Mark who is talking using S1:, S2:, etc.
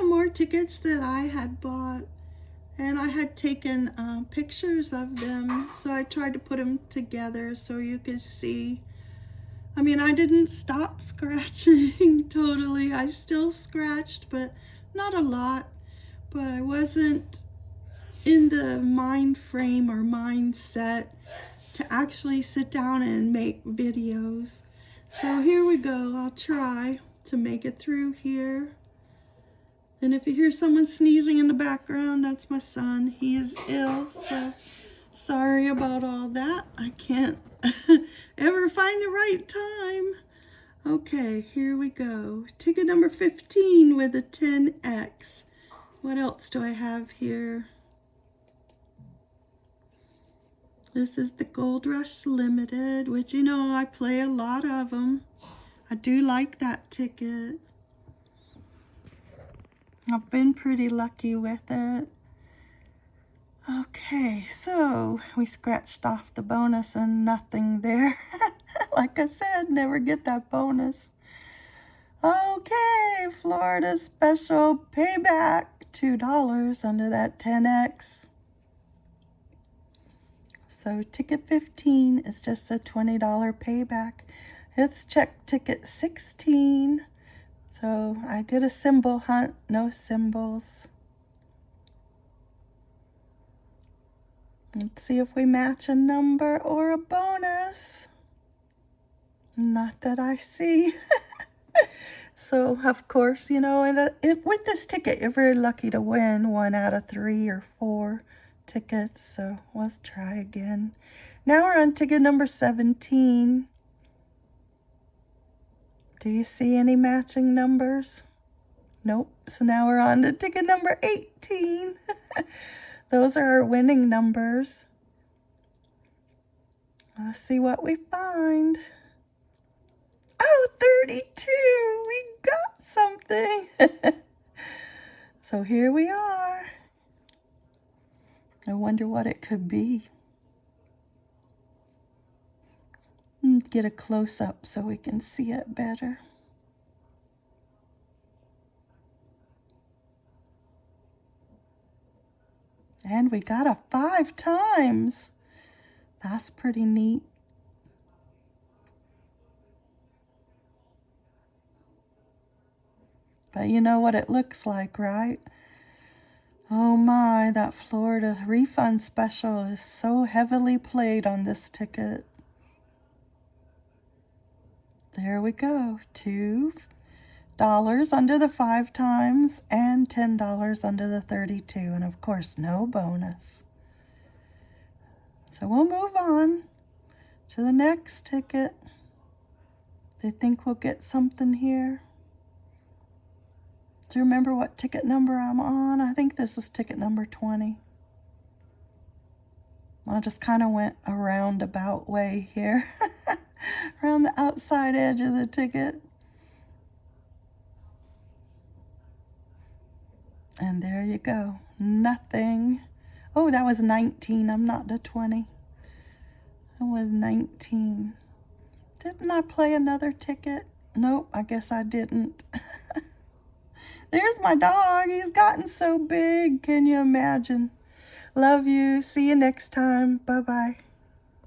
S1: some more tickets that I had bought and I had taken uh, pictures of them so I tried to put them together so you could see. I mean I didn't stop scratching totally. I still scratched but not a lot. But I wasn't in the mind frame or mindset to actually sit down and make videos. So here we go. I'll try to make it through here and if you hear someone sneezing in the background, that's my son. He is ill, so sorry about all that. I can't ever find the right time. Okay, here we go. Ticket number 15 with a 10X. What else do I have here? This is the Gold Rush Limited, which, you know, I play a lot of them. I do like that ticket. I've been pretty lucky with it. Okay, so we scratched off the bonus and nothing there. like I said, never get that bonus. Okay, Florida special payback. $2 under that 10X. So ticket 15 is just a $20 payback. It's check ticket 16. So I did a symbol hunt, no symbols. Let's see if we match a number or a bonus. Not that I see. so, of course, you know, and uh, with this ticket, you're very lucky to win one out of three or four tickets. So let's try again. Now we're on ticket number 17. Do you see any matching numbers? Nope. So now we're on to ticket number 18. Those are our winning numbers. Let's see what we find. Oh, 32. We got something. so here we are. I wonder what it could be. Get a close-up so we can see it better. And we got a five times. That's pretty neat. But you know what it looks like, right? Oh my, that Florida refund special is so heavily played on this ticket. There we go. Two dollars under the five times and ten dollars under the 32 and of course no bonus. So we'll move on to the next ticket. They think we'll get something here. Do you remember what ticket number I'm on? I think this is ticket number 20 I just kind of went a roundabout way here around the outside edge of the ticket. And there you go. Nothing. Oh, that was 19. I'm not the 20. It was 19. Didn't I play another ticket? Nope, I guess I didn't. There's my dog. He's gotten so big. Can you imagine? Love you. See you next time. Bye-bye.